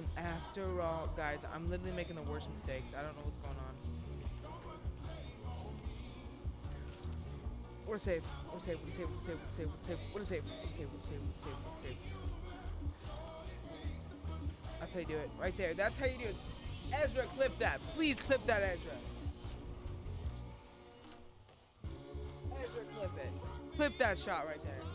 And after all, guys, I'm literally making the worst mistakes. I don't know what's going on. We're safe. We're safe. We're safe. We're safe. We're safe. We're safe. We're safe. We're safe. We're safe. We're safe. We're safe. That's how you do it. Right there. That's how you do it. Ezra, clip that. Please clip that, Ezra. Ezra, clip it. Clip that shot right there.